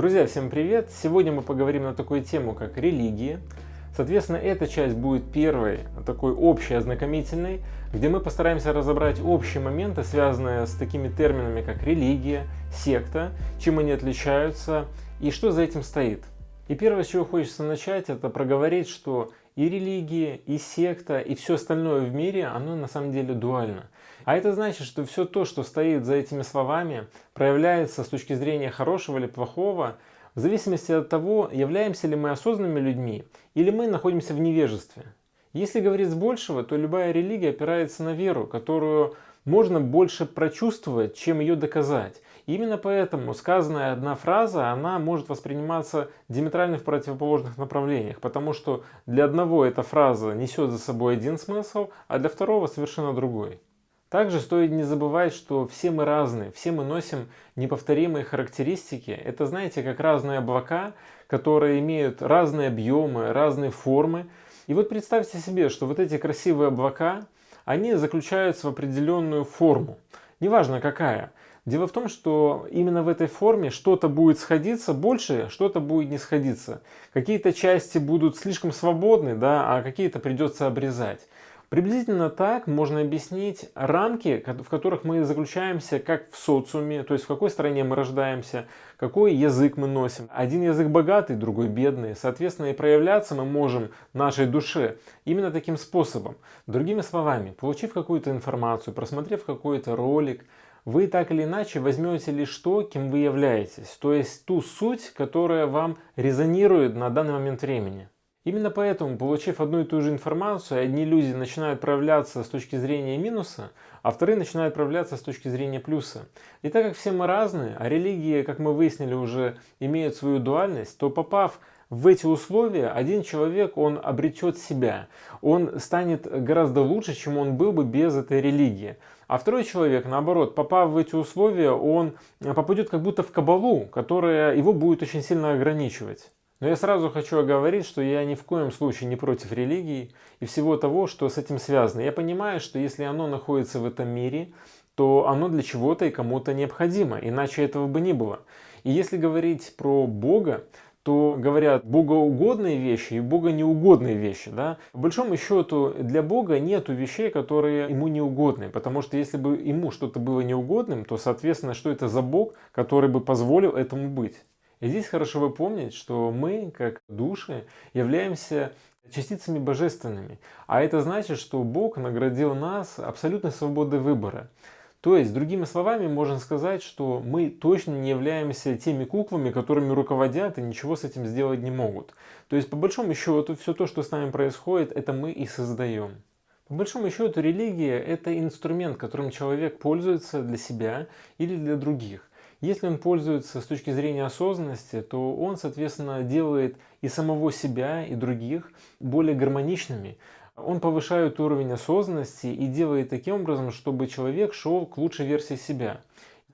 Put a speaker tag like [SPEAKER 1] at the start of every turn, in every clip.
[SPEAKER 1] Друзья, всем привет! Сегодня мы поговорим на такую тему, как религии. Соответственно, эта часть будет первой, такой общей, ознакомительной, где мы постараемся разобрать общие моменты, связанные с такими терминами, как религия, секта, чем они отличаются и что за этим стоит. И первое, с чего хочется начать, это проговорить, что и религия, и секта, и все остальное в мире, оно на самом деле дуально. А это значит, что все то, что стоит за этими словами, проявляется с точки зрения хорошего или плохого, в зависимости от того, являемся ли мы осознанными людьми или мы находимся в невежестве. Если говорить с большего, то любая религия опирается на веру, которую можно больше прочувствовать, чем ее доказать. И именно поэтому сказанная одна фраза, она может восприниматься диаметрально в противоположных направлениях, потому что для одного эта фраза несет за собой один смысл, а для второго совершенно другой. Также стоит не забывать, что все мы разные, все мы носим неповторимые характеристики. Это, знаете, как разные облака, которые имеют разные объемы, разные формы. И вот представьте себе, что вот эти красивые облака, они заключаются в определенную форму. Неважно какая. Дело в том, что именно в этой форме что-то будет сходиться больше, что-то будет не сходиться. Какие-то части будут слишком свободны, да, а какие-то придется обрезать. Приблизительно так можно объяснить рамки, в которых мы заключаемся как в социуме, то есть в какой стране мы рождаемся, какой язык мы носим. Один язык богатый, другой бедный. Соответственно, и проявляться мы можем нашей душе именно таким способом. Другими словами, получив какую-то информацию, просмотрев какой-то ролик, вы так или иначе возьмете лишь то, кем вы являетесь, то есть ту суть, которая вам резонирует на данный момент времени. Именно поэтому, получив одну и ту же информацию, одни люди начинают проявляться с точки зрения минуса, а вторые начинают проявляться с точки зрения плюса. И так как все мы разные, а религии, как мы выяснили, уже имеют свою дуальность, то попав в эти условия, один человек, он обретет себя, он станет гораздо лучше, чем он был бы без этой религии. А второй человек, наоборот, попав в эти условия, он попадет как будто в кабалу, которая его будет очень сильно ограничивать. Но я сразу хочу оговорить, что я ни в коем случае не против религии и всего того, что с этим связано. Я понимаю, что если оно находится в этом мире, то оно для чего-то и кому-то необходимо, иначе этого бы не было. И если говорить про Бога, то говорят богоугодные вещи и богонеугодные вещи. Да? По большому счету для Бога нет вещей, которые ему неугодны, потому что если бы ему что-то было неугодным, то соответственно, что это за Бог, который бы позволил этому быть. И здесь хорошо бы помнить, что мы, как души, являемся частицами божественными. А это значит, что Бог наградил нас абсолютной свободой выбора. То есть, другими словами, можно сказать, что мы точно не являемся теми куклами, которыми руководят и ничего с этим сделать не могут. То есть, по большому счету, все то, что с нами происходит, это мы и создаем. По большому счету, религия – это инструмент, которым человек пользуется для себя или для других. Если он пользуется с точки зрения осознанности, то он, соответственно, делает и самого себя, и других более гармоничными. Он повышает уровень осознанности и делает таким образом, чтобы человек шел к лучшей версии себя.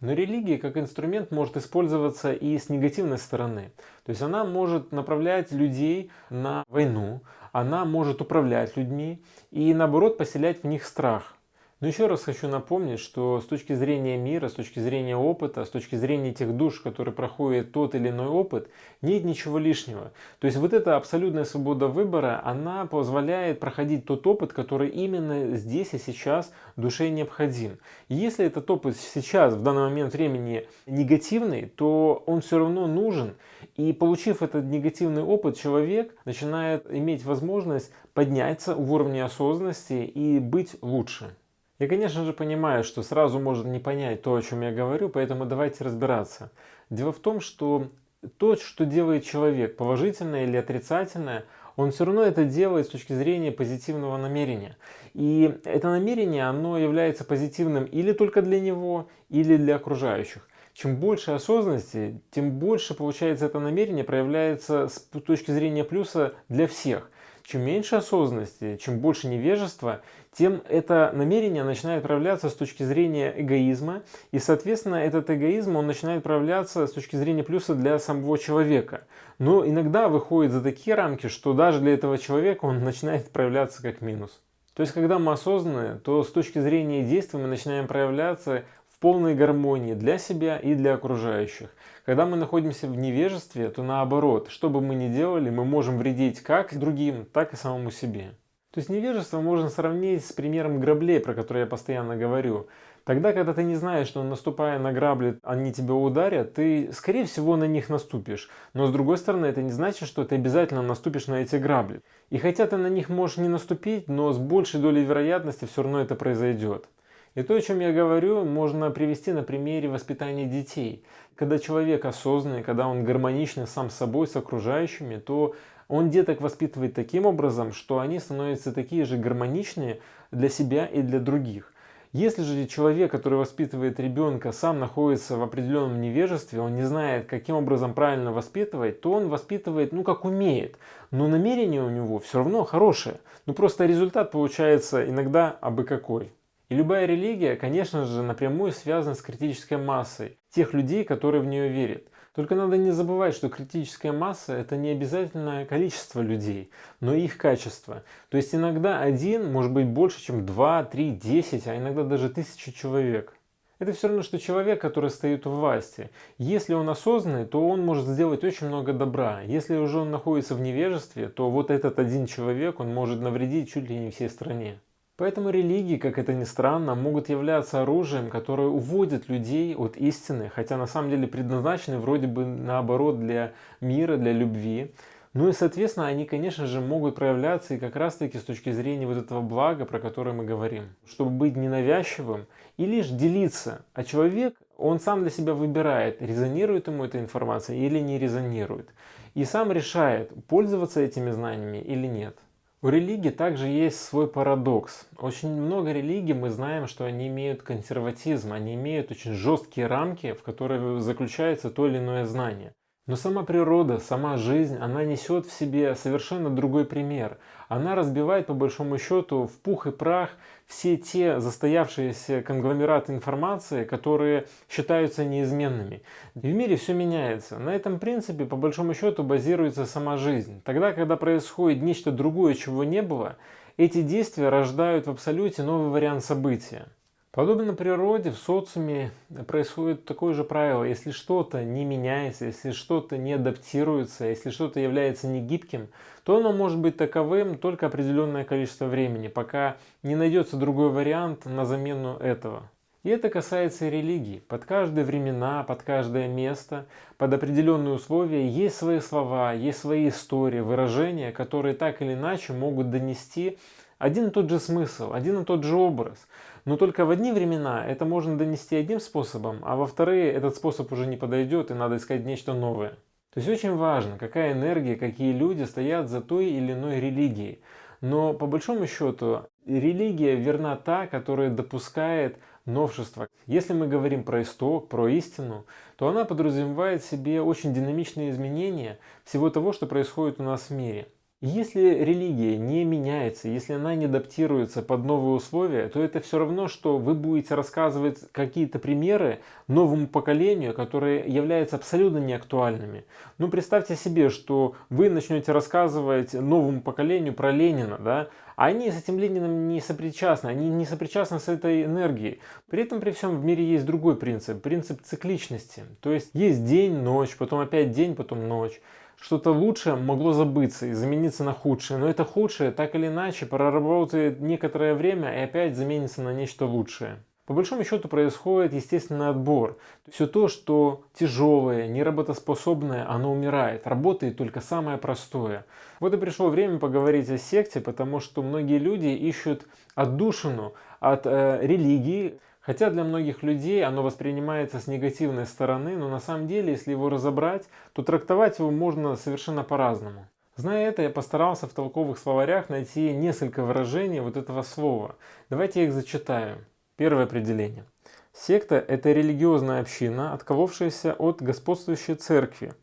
[SPEAKER 1] Но религия как инструмент может использоваться и с негативной стороны. То есть она может направлять людей на войну, она может управлять людьми и наоборот поселять в них страх. Но еще раз хочу напомнить, что с точки зрения мира, с точки зрения опыта, с точки зрения тех душ, которые проходят тот или иной опыт, нет ничего лишнего. То есть вот эта абсолютная свобода выбора, она позволяет проходить тот опыт, который именно здесь и сейчас душе необходим. Если этот опыт сейчас, в данный момент времени, негативный, то он все равно нужен. И получив этот негативный опыт, человек начинает иметь возможность подняться в уровне осознанности и быть лучше. Я, конечно же, понимаю, что сразу можно не понять то, о чем я говорю, поэтому давайте разбираться. Дело в том, что то, что делает человек, положительное или отрицательное, он все равно это делает с точки зрения позитивного намерения. И это намерение, оно является позитивным или только для него, или для окружающих. Чем больше осознанности, тем больше, получается, это намерение проявляется с точки зрения плюса для всех. Чем меньше осознанности, чем больше невежества, тем это намерение начинает проявляться с точки зрения эгоизма, и, соответственно, этот эгоизм, он начинает проявляться с точки зрения плюса для самого человека. Но иногда выходит за такие рамки, что даже для этого человека он начинает проявляться как минус. То есть, когда мы осознаны, то с точки зрения действия мы начинаем проявляться в полной гармонии для себя и для окружающих. Когда мы находимся в невежестве, то наоборот, что бы мы ни делали, мы можем вредить как другим, так и самому себе. То есть невежество можно сравнить с примером граблей, про которые я постоянно говорю. Тогда, когда ты не знаешь, что наступая на грабли, они тебя ударят, ты, скорее всего, на них наступишь. Но с другой стороны, это не значит, что ты обязательно наступишь на эти грабли. И хотя ты на них можешь не наступить, но с большей долей вероятности все равно это произойдет. И то, о чем я говорю, можно привести на примере воспитания детей. Когда человек осознанный, когда он гармоничный сам с собой, с окружающими, то он деток воспитывает таким образом, что они становятся такие же гармоничные для себя и для других. Если же человек, который воспитывает ребенка, сам находится в определенном невежестве, он не знает, каким образом правильно воспитывать, то он воспитывает, ну, как умеет. Но намерение у него все равно хорошее. Ну, просто результат получается иногда абы какой. И любая религия, конечно же, напрямую связана с критической массой тех людей, которые в нее верят. Только надо не забывать, что критическая масса это не обязательно количество людей, но их качество. То есть иногда один может быть больше, чем 2, 3, 10, а иногда даже тысячи человек. Это все равно, что человек, который стоит у власти. Если он осознанный, то он может сделать очень много добра. Если уже он находится в невежестве, то вот этот один человек, он может навредить чуть ли не всей стране. Поэтому религии, как это ни странно, могут являться оружием, которое уводит людей от истины, хотя на самом деле предназначены вроде бы наоборот для мира, для любви. Ну и соответственно они, конечно же, могут проявляться и как раз таки с точки зрения вот этого блага, про которое мы говорим. Чтобы быть ненавязчивым и лишь делиться. А человек, он сам для себя выбирает, резонирует ему эта информация или не резонирует. И сам решает, пользоваться этими знаниями или нет. У религии также есть свой парадокс. Очень много религий мы знаем, что они имеют консерватизм, они имеют очень жесткие рамки, в которые заключается то или иное знание. Но сама природа, сама жизнь, она несет в себе совершенно другой пример. Она разбивает по большому счету в пух и прах все те застоявшиеся конгломераты информации, которые считаются неизменными. И в мире все меняется. На этом принципе по большому счету базируется сама жизнь. Тогда, когда происходит нечто другое, чего не было, эти действия рождают в абсолюте новый вариант события. Подобно природе, в социуме происходит такое же правило. Если что-то не меняется, если что-то не адаптируется, если что-то является негибким, то оно может быть таковым только определенное количество времени, пока не найдется другой вариант на замену этого. И это касается и религии. Под каждые времена, под каждое место, под определенные условия есть свои слова, есть свои истории, выражения, которые так или иначе могут донести один и тот же смысл, один и тот же образ. Но только в одни времена это можно донести одним способом, а во вторые этот способ уже не подойдет и надо искать нечто новое. То есть очень важно, какая энергия, какие люди стоят за той или иной религией. Но по большому счету религия верна та, которая допускает новшества. Если мы говорим про исток, про истину, то она подразумевает в себе очень динамичные изменения всего того, что происходит у нас в мире. Если религия не меняется, если она не адаптируется под новые условия, то это все равно, что вы будете рассказывать какие-то примеры новому поколению, которые являются абсолютно неактуальными. Ну, представьте себе, что вы начнете рассказывать новому поколению про Ленина, да, а они с этим Лениным не сопричастны, они не сопричастны с этой энергией. При этом при всем в мире есть другой принцип, принцип цикличности. То есть есть день, ночь, потом опять день, потом ночь что-то лучшее могло забыться и замениться на худшее, но это худшее так или иначе проработает некоторое время и опять заменится на нечто лучшее. По большому счету происходит естественный отбор. Все то, что тяжелое, неработоспособное, оно умирает. Работает только самое простое. Вот и пришло время поговорить о секте, потому что многие люди ищут отдушину от э, религии, Хотя для многих людей оно воспринимается с негативной стороны, но на самом деле, если его разобрать, то трактовать его можно совершенно по-разному. Зная это, я постарался в толковых словарях найти несколько выражений вот этого слова. Давайте я их зачитаю. Первое определение. Секта – это религиозная община, отколовшаяся от господствующей церкви.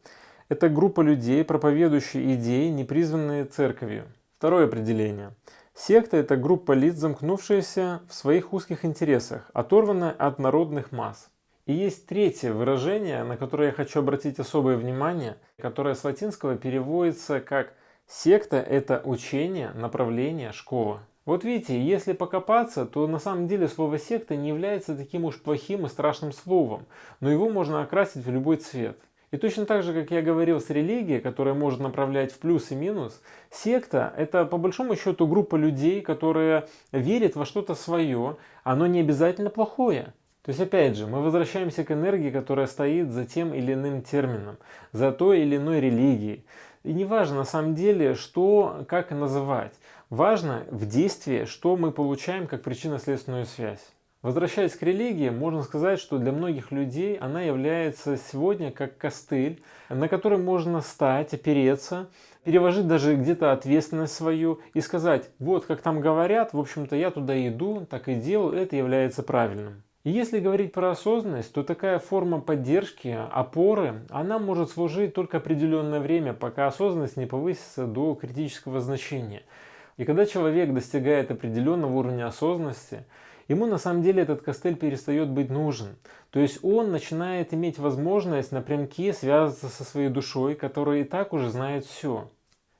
[SPEAKER 1] Это группа людей, проповедующие идеи, не призванные церковью. Второе определение. Секта – это группа лиц, замкнувшаяся в своих узких интересах, оторванная от народных масс. И есть третье выражение, на которое я хочу обратить особое внимание, которое с латинского переводится как «секта – это учение, направление, школа». Вот видите, если покопаться, то на самом деле слово секта не является таким уж плохим и страшным словом, но его можно окрасить в любой цвет. И точно так же, как я говорил с религией, которая может направлять в плюс и минус, секта – это по большому счету группа людей, которые верят во что-то свое, оно не обязательно плохое. То есть опять же, мы возвращаемся к энергии, которая стоит за тем или иным термином, за той или иной религией. И не важно на самом деле, что, как называть. Важно в действии, что мы получаем как причинно-следственную связь. Возвращаясь к религии, можно сказать, что для многих людей она является сегодня как костыль, на который можно стать, опереться, переложить даже где-то ответственность свою и сказать, вот как там говорят, в общем-то я туда иду, так и делаю, это является правильным. И если говорить про осознанность, то такая форма поддержки, опоры, она может служить только определенное время, пока осознанность не повысится до критического значения. И когда человек достигает определенного уровня осознанности, ему на самом деле этот костыль перестает быть нужен. То есть он начинает иметь возможность напрямки связаться со своей душой, которая и так уже знает все.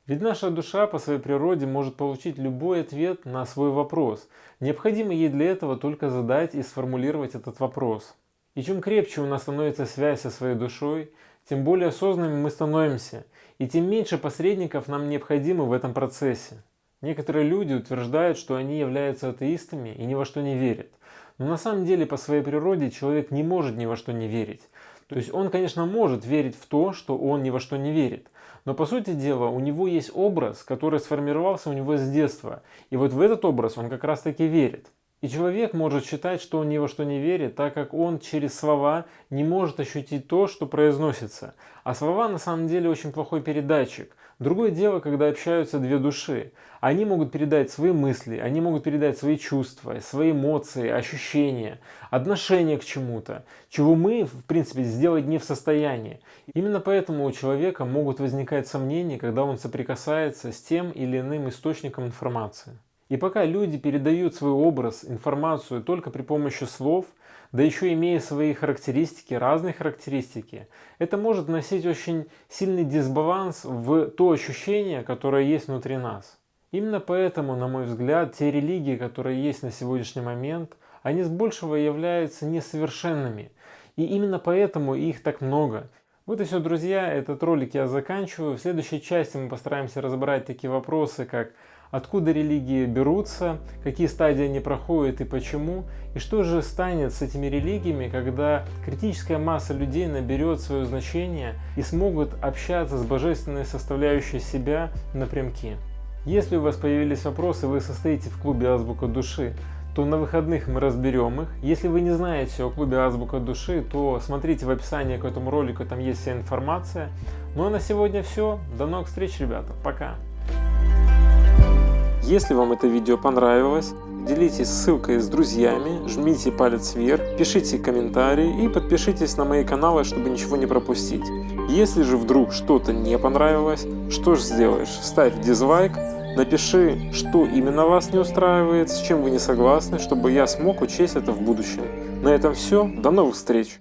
[SPEAKER 1] Ведь наша душа по своей природе может получить любой ответ на свой вопрос. Необходимо ей для этого только задать и сформулировать этот вопрос. И чем крепче у нас становится связь со своей душой, тем более осознанными мы становимся, и тем меньше посредников нам необходимо в этом процессе. Некоторые люди утверждают, что они являются атеистами и ни во что не верят. Но на самом деле по своей природе человек не может ни во что не верить. То есть он, конечно, может верить в то, что он ни во что не верит. Но по сути дела у него есть образ, который сформировался у него с детства. И вот в этот образ он как раз таки верит. И человек может считать, что он ни во что не верит, так как он через слова не может ощутить то, что произносится. А слова на самом деле очень плохой передатчик. Другое дело, когда общаются две души. Они могут передать свои мысли, они могут передать свои чувства, свои эмоции, ощущения, отношение к чему-то, чего мы, в принципе, сделать не в состоянии. Именно поэтому у человека могут возникать сомнения, когда он соприкасается с тем или иным источником информации. И пока люди передают свой образ, информацию только при помощи слов, да еще имея свои характеристики, разные характеристики, это может носить очень сильный дисбаланс в то ощущение, которое есть внутри нас. Именно поэтому, на мой взгляд, те религии, которые есть на сегодняшний момент, они с большего являются несовершенными. И именно поэтому их так много. Вот и все, друзья, этот ролик я заканчиваю. В следующей части мы постараемся разобрать такие вопросы, как откуда религии берутся, какие стадии они проходят и почему, и что же станет с этими религиями, когда критическая масса людей наберет свое значение и смогут общаться с божественной составляющей себя напрямки. Если у вас появились вопросы, вы состоите в клубе Азбука Души, то на выходных мы разберем их. Если вы не знаете о клубе Азбука Души, то смотрите в описании к этому ролику, там есть вся информация. Ну а на сегодня все. До новых встреч, ребята. Пока. Если вам это видео понравилось, делитесь ссылкой с друзьями, жмите палец вверх, пишите комментарии и подпишитесь на мои каналы, чтобы ничего не пропустить. Если же вдруг что-то не понравилось, что же сделаешь? Ставь дизлайк, напиши, что именно вас не устраивает, с чем вы не согласны, чтобы я смог учесть это в будущем. На этом все, до новых встреч!